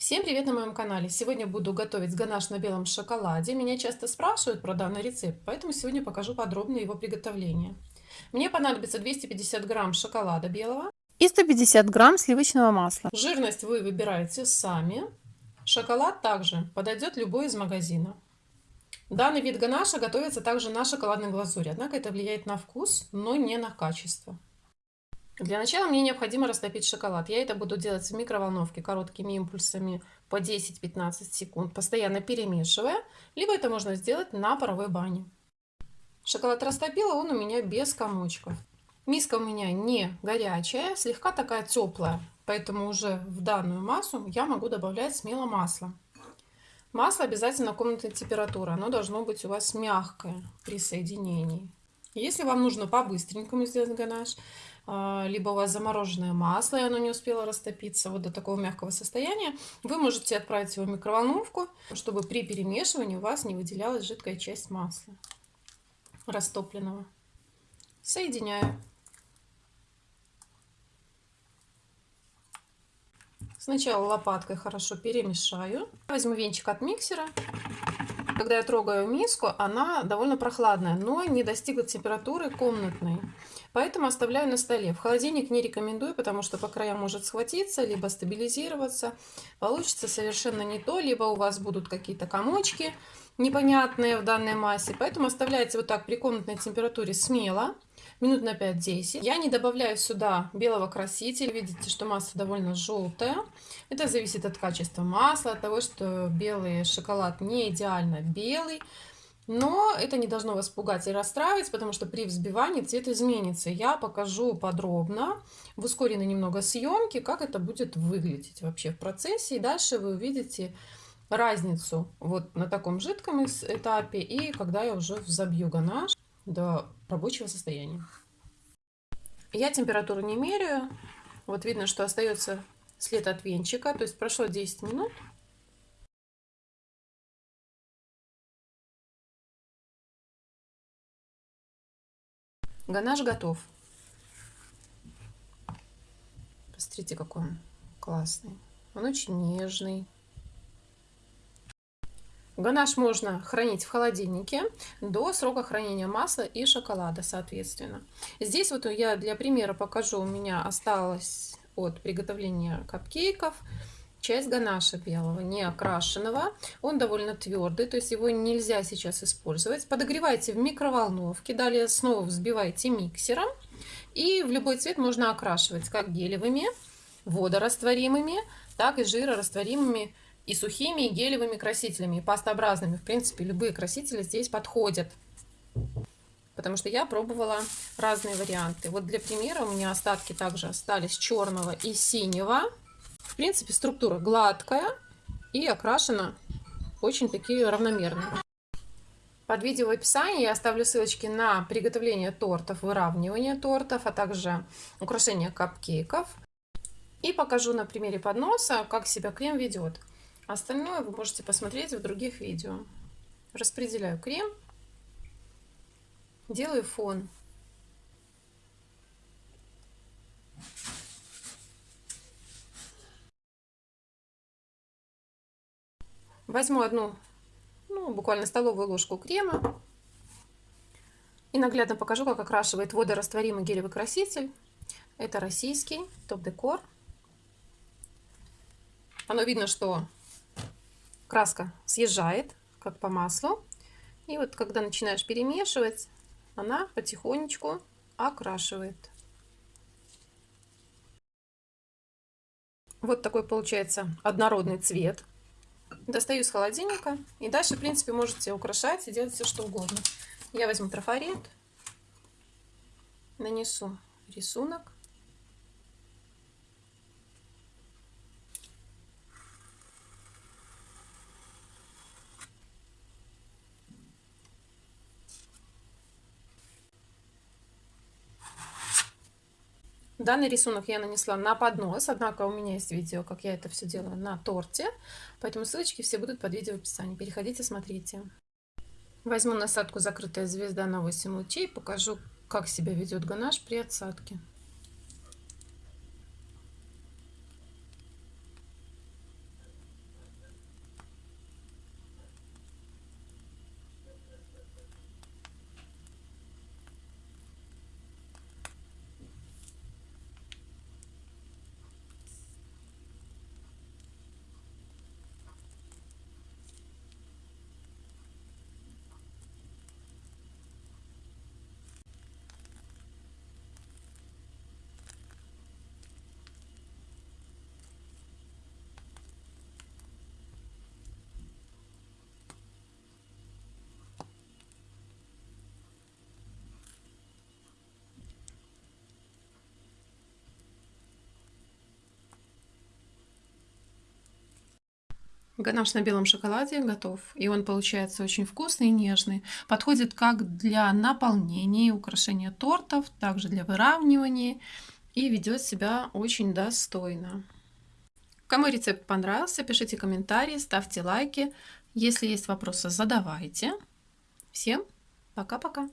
Всем привет на моем канале! Сегодня буду готовить ганаш на белом шоколаде. Меня часто спрашивают про данный рецепт, поэтому сегодня покажу подробно его приготовление. Мне понадобится 250 грамм шоколада белого и 150 грамм сливочного масла. Жирность вы выбираете сами. Шоколад также подойдет любой из магазина. Данный вид ганаша готовится также на шоколадной глазури, однако это влияет на вкус, но не на качество. Для начала мне необходимо растопить шоколад. Я это буду делать в микроволновке короткими импульсами по 10-15 секунд, постоянно перемешивая. Либо это можно сделать на паровой бане. Шоколад растопила, он у меня без комочков. Миска у меня не горячая, слегка такая теплая, поэтому уже в данную массу я могу добавлять смело масло. Масло обязательно комнатной температуры, оно должно быть у вас мягкое при соединении. Если вам нужно по-быстренькому сделать ганаш, а, либо у вас замороженное масло, и оно не успело растопиться вот до такого мягкого состояния, вы можете отправить его в микроволновку, чтобы при перемешивании у вас не выделялась жидкая часть масла растопленного. Соединяю. Сначала лопаткой хорошо перемешаю. Возьму венчик от миксера когда я трогаю миску, она довольно прохладная, но не достигла температуры комнатной. Поэтому оставляю на столе. В холодильник не рекомендую, потому что по краям может схватиться, либо стабилизироваться. Получится совершенно не то, либо у вас будут какие-то комочки непонятные в данной массе. Поэтому оставляйте вот так при комнатной температуре смело минут на 5-10. Я не добавляю сюда белого красителя. Видите, что масса довольно желтая. Это зависит от качества масла, от того, что белый шоколад не идеально белый. Но это не должно вас пугать и расстраивать, потому что при взбивании цвет изменится. Я покажу подробно в ускоренной немного съемке, как это будет выглядеть вообще в процессе. И дальше вы увидите разницу вот на таком жидком этапе и когда я уже взобью ганаш до рабочего состояния. Я температуру не меряю. Вот видно, что остается след от венчика. То есть прошло 10 минут. Ганаш готов. Посмотрите, какой он классный. Он очень нежный. Ганаш можно хранить в холодильнике до срока хранения масла и шоколада, соответственно. Здесь вот я для примера покажу, у меня осталось от приготовления капкейков часть ганаша белого, не окрашенного. Он довольно твердый, то есть его нельзя сейчас использовать. Подогревайте в микроволновке, далее снова взбивайте миксером. И в любой цвет можно окрашивать как гелевыми, водорастворимыми, так и жирорастворимыми и сухими, и гелевыми красителями, и пастообразными. В принципе, любые красители здесь подходят. Потому что я пробовала разные варианты. Вот для примера у меня остатки также остались черного и синего. В принципе, структура гладкая и окрашена очень такие равномерные. Под видео в описании я оставлю ссылочки на приготовление тортов, выравнивание тортов, а также украшение капкейков. И покажу на примере подноса, как себя крем ведет. Остальное вы можете посмотреть в других видео. Распределяю крем, делаю фон. Возьму одну, ну, буквально столовую ложку крема и наглядно покажу, как окрашивает водорастворимый гелевый краситель. Это российский топ-декор. Оно видно, что краска съезжает, как по маслу. И вот когда начинаешь перемешивать, она потихонечку окрашивает. Вот такой получается однородный цвет. Достаю из холодильника. И дальше, в принципе, можете украшать и делать все, что угодно. Я возьму трафарет, нанесу рисунок. Данный рисунок я нанесла на поднос, однако у меня есть видео, как я это все делаю на торте, поэтому ссылочки все будут под видео в описании. Переходите, смотрите. Возьму насадку «Закрытая звезда» на 8 лучей, покажу, как себя ведет ганаш при отсадке. Ганаш на белом шоколаде готов. И он получается очень вкусный и нежный. Подходит как для наполнения и украшения тортов, также для выравнивания. И ведет себя очень достойно. Кому рецепт понравился, пишите комментарии, ставьте лайки. Если есть вопросы, задавайте. Всем пока-пока.